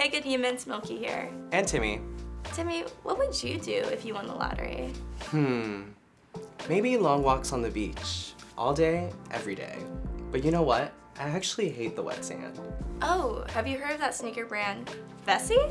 Hey, good humans, Milky here. And Timmy. Timmy, what would you do if you won the lottery? Hmm. Maybe long walks on the beach. All day, every day. But you know what? I actually hate the wet sand. Oh, have you heard of that sneaker brand, Vessi?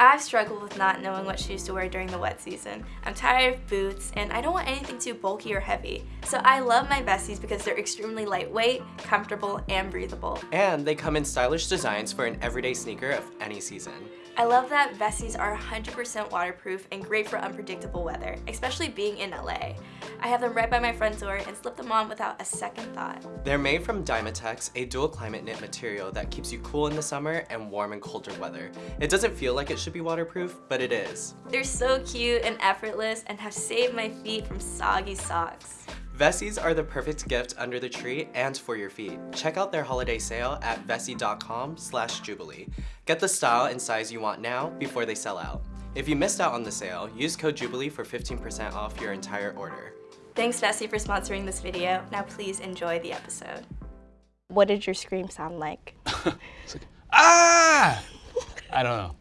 I've struggled with not knowing what shoes to wear during the wet season. I'm tired of boots and I don't want anything too bulky or heavy. So I love my Vessies because they're extremely lightweight, comfortable, and breathable. And they come in stylish designs for an everyday sneaker of any season. I love that Vessies are 100% waterproof and great for unpredictable weather, especially being in LA. I have them right by my front door and slip them on without a second thought. They're made from Dynatex, a dual climate knit material that keeps you cool in the summer and warm in colder weather. It doesn't feel like it should be waterproof, but it is. They're so cute and effortless and have saved my feet from soggy socks. Vessies are the perfect gift under the tree and for your feet. Check out their holiday sale at vessi.com slash jubilee. Get the style and size you want now before they sell out. If you missed out on the sale, use code JUBILEE for 15% off your entire order. Thanks Vessi for sponsoring this video. Now please enjoy the episode. What did your scream sound like? ah! I don't know.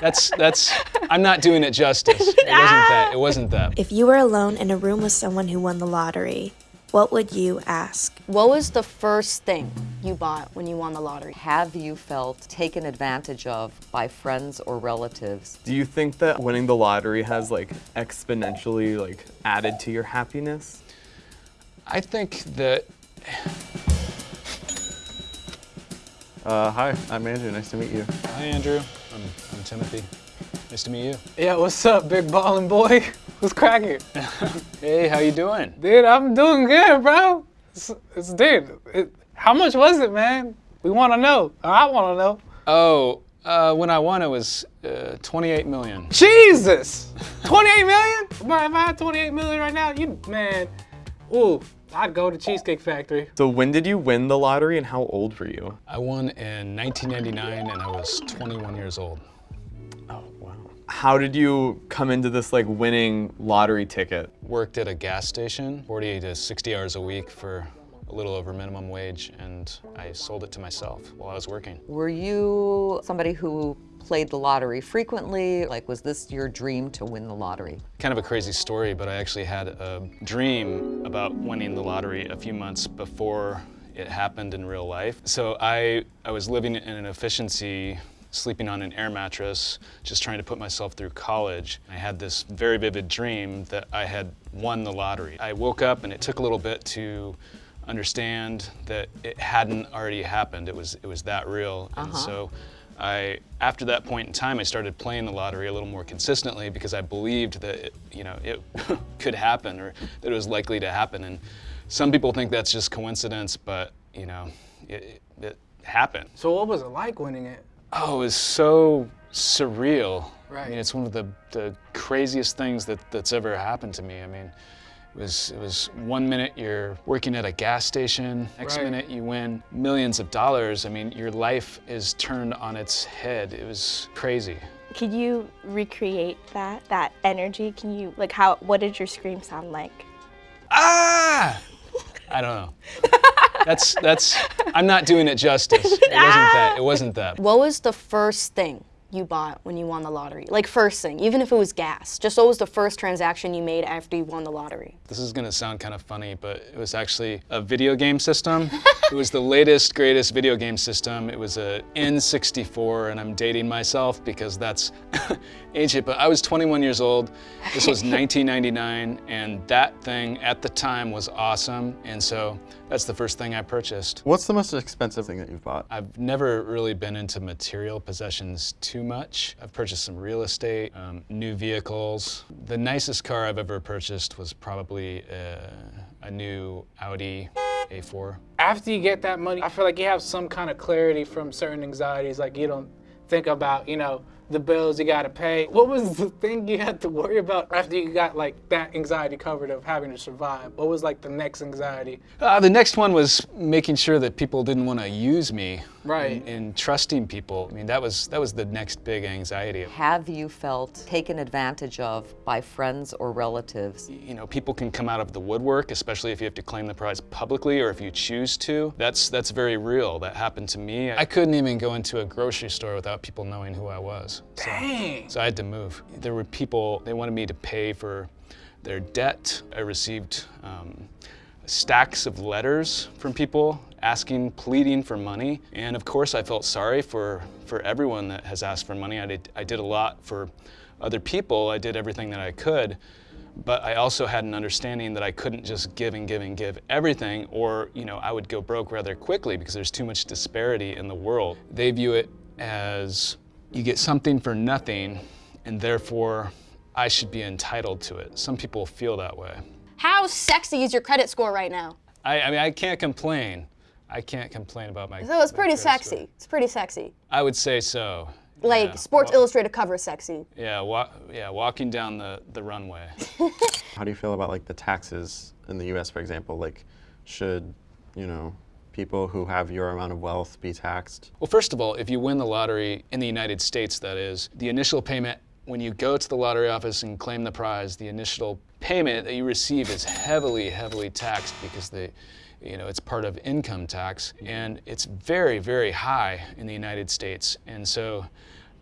That's that's. I'm not doing it justice. It wasn't that. It wasn't that. If you were alone in a room with someone who won the lottery, what would you ask? What was the first thing you bought when you won the lottery? Have you felt taken advantage of by friends or relatives? Do you think that winning the lottery has like exponentially like added to your happiness? I think that. Uh, hi, I'm Andrew. Nice to meet you. Hi, Andrew. I'm, I'm Timothy. Nice to meet you. Yeah, what's up, big ballin' boy? What's cracking? hey, how you doing? Dude, I'm doing good, bro. It's, it's dude. It, how much was it, man? We want to know. I want to know. Oh, uh, when I won, it was uh, 28 million. Jesus, 28 million? Bro, if I had 28 million right now, you man, ooh, I'd go to Cheesecake Factory. So when did you win the lottery and how old were you? I won in 1999 and I was 21 years old. Oh, wow. How did you come into this like winning lottery ticket? Worked at a gas station, 40 to 60 hours a week for a little over minimum wage and I sold it to myself while I was working. Were you somebody who played the lottery frequently? Like, was this your dream to win the lottery? Kind of a crazy story, but I actually had a dream about winning the lottery a few months before it happened in real life. So I, I was living in an efficiency sleeping on an air mattress, just trying to put myself through college. I had this very vivid dream that I had won the lottery. I woke up and it took a little bit to understand that it hadn't already happened. It was, it was that real. Uh -huh. And so I, after that point in time, I started playing the lottery a little more consistently because I believed that it, you know it could happen or that it was likely to happen. And some people think that's just coincidence, but you know, it, it, it happened. So what was it like winning it? Oh, it was so surreal. Right. I mean, it's one of the, the craziest things that, that's ever happened to me. I mean, it was, it was one minute you're working at a gas station, next right. minute you win millions of dollars. I mean, your life is turned on its head. It was crazy. Could you recreate that, that energy? Can you, like how, what did your scream sound like? Ah! I don't know. That's, that's, I'm not doing it justice. It wasn't that, it wasn't that. What was the first thing you bought when you won the lottery? Like first thing, even if it was gas. Just what was the first transaction you made after you won the lottery? This is gonna sound kind of funny, but it was actually a video game system. it was the latest, greatest video game system. It was a N64, and I'm dating myself because that's ancient, but I was 21 years old. This was 1999, and that thing at the time was awesome, and so that's the first thing I purchased. What's the most expensive thing that you've bought? I've never really been into material possessions too much. I've purchased some real estate, um, new vehicles. The nicest car I've ever purchased was probably uh, a new Audi A4. After you get that money, I feel like you have some kind of clarity from certain anxieties. Like you don't think about, you know, the bills you gotta pay. What was the thing you had to worry about after you got like that anxiety covered of having to survive? What was like the next anxiety? Uh, the next one was making sure that people didn't want to use me. Right. In, in trusting people. I mean, that was that was the next big anxiety. Have you felt taken advantage of by friends or relatives? You know, people can come out of the woodwork, especially if you have to claim the prize publicly or if you choose to. That's that's very real. That happened to me. I couldn't even go into a grocery store without people knowing who I was. So, Dang. so I had to move. There were people, they wanted me to pay for their debt. I received um, stacks of letters from people asking, pleading for money. And of course, I felt sorry for, for everyone that has asked for money. I did, I did a lot for other people. I did everything that I could. But I also had an understanding that I couldn't just give and give and give everything, or you know, I would go broke rather quickly because there's too much disparity in the world. They view it as you get something for nothing, and therefore I should be entitled to it. Some people feel that way. How sexy is your credit score right now? I, I mean, I can't complain. I can't complain about my. So it's my pretty sexy. score. It's pretty sexy. I would say so. Like Yeah. Sports Well, Illustrated cover sexy. Yeah, wa- yeah, walking down the, the runway. How do you feel about like the taxes in the U.S., for example? Like, should you know people who have your amount of wealth be taxed? Well, first of all, if you win the lottery in the United States, that is, the initial payment, when you go to the lottery office and claim the prize, the initial payment that you receive is heavily, heavily taxed because the, you know, it's part of income tax, and it's very, very high in the United States. And so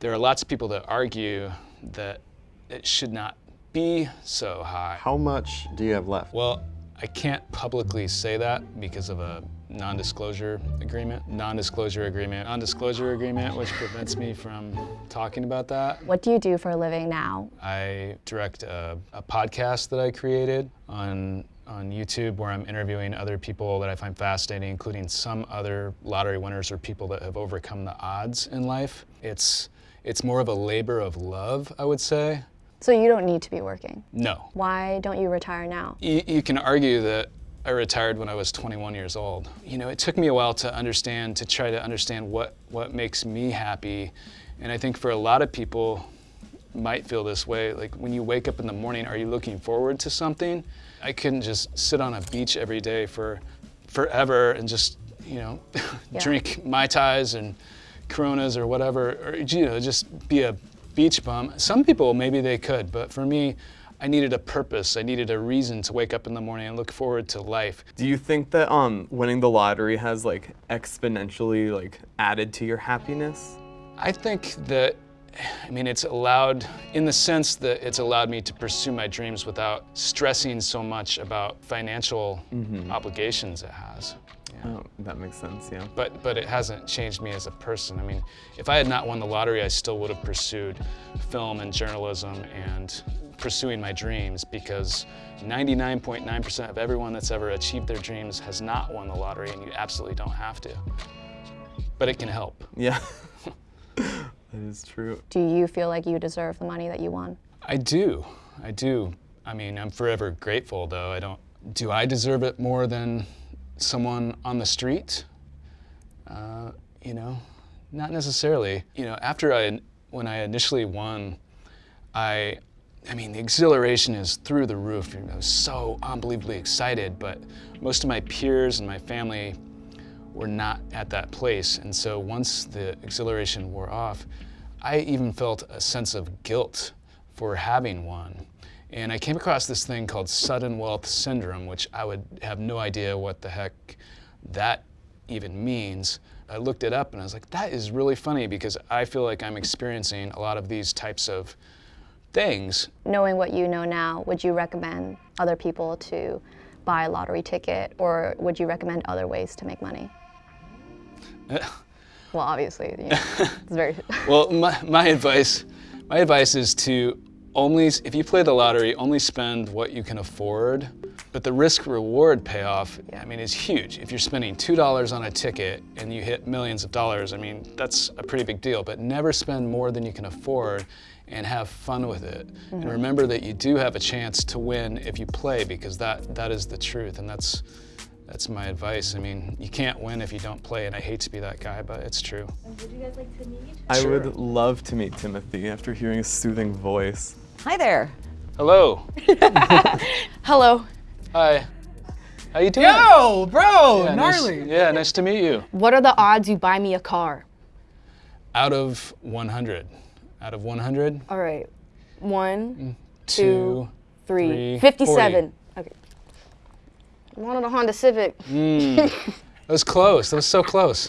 there are lots of people that argue that it should not be so high. How much do you have left? Well, I can't publicly say that because of a non-disclosure agreement. Non-disclosure agreement. Non-disclosure agreement, which prevents me from talking about that. What do you do for a living now? I direct a, a podcast that I created on on YouTube where I'm interviewing other people that I find fascinating, including some other lottery winners or people that have overcome the odds in life. It's it's more of a labor of love, I would say. So you don't need to be working. No, Why don't you retire now? You, you can argue that I retired when I was 21 years old. You know, it took me a while to understand, to try to understand what, what makes me happy. And I think for a lot of people might feel this way. Like when you wake up in the morning, are you looking forward to something? I couldn't just sit on a beach every day for forever and just, you know, drink Mai Tais and Coronas or whatever, or, you know, just be a beach bum. Some people, maybe they could, but for me, I needed a purpose. I needed a reason to wake up in the morning and look forward to life. Do you think that um, winning the lottery has like exponentially like added to your happiness? I think that, I mean, it's allowed, in the sense that it's allowed me to pursue my dreams without stressing so much about financial obligations it has. Yeah. Oh, that makes sense. Yeah. But, but it hasn't changed me as a person. I mean, if I had not won the lottery, I still would have pursued film and journalism and pursuing my dreams because 99.9% of everyone that's ever achieved their dreams has not won the lottery and you absolutely don't have to. But it can help. Yeah. that is true. Do you feel like you deserve the money that you won? I do. I do. I mean, I'm forever grateful, though. I don't. Do I deserve it more than someone on the street? Uh, you know, not necessarily. You know, after I, when I initially won, I, I mean, the exhilaration is through the roof. I was so unbelievably excited, but most of my peers and my family were not at that place. And so once the exhilaration wore off, I even felt a sense of guilt for having won. And I came across this thing called sudden wealth syndrome, which I would have no idea what the heck that even means. I looked it up and I was like, that is really funny because I feel like I'm experiencing a lot of these types of things. Knowing what you know now, would you recommend other people to buy a lottery ticket or would you recommend other ways to make money? well, obviously, you know, it's very. Well, my, my advice, my advice is to only, if you play the lottery, only spend what you can afford. But the risk reward payoff, I mean, is huge. If you're spending $2 on a ticket and you hit millions of dollars, I mean, that's a pretty big deal. But never spend more than you can afford and have fun with it. And mm-hmm. remember that you do have a chance to win if you play because that, that is the truth. And that's, That's my advice. I mean, you can't win if you don't play, and I hate to be that guy, but it's true. Would you guys like to meet? I Sure. would love to meet Timothy after hearing his soothing voice. Hi there. Hello. Hello. Hi. How are you doing? Yo, bro, yeah, nice- gnarly. yeah, nice to meet you. What are the odds you buy me a car? Out of 100. Out of 100, All right. One, mm, two, three, Three, 57. Okay. I wanted a Honda Civic. Mm. That was close. That was so close.